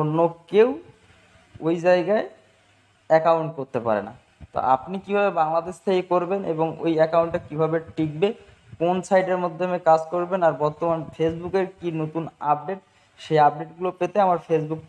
অন্য কেউ ওই জায়গায় অ্যাকাউন্ট করতে পারে না। তো আপনি কীভাবে বাংলাদেশ থেকে করবেন এবং ওই অ্যাকাউন্টটা কীভাবে টিকবে, কোন সাইটের মাধ্যমে কাজ করবেন, আর বর্তমান ফেসবুকের কি নতুন আপডেট সেই আপডেটগুলো পেতে আমার ফেসবুক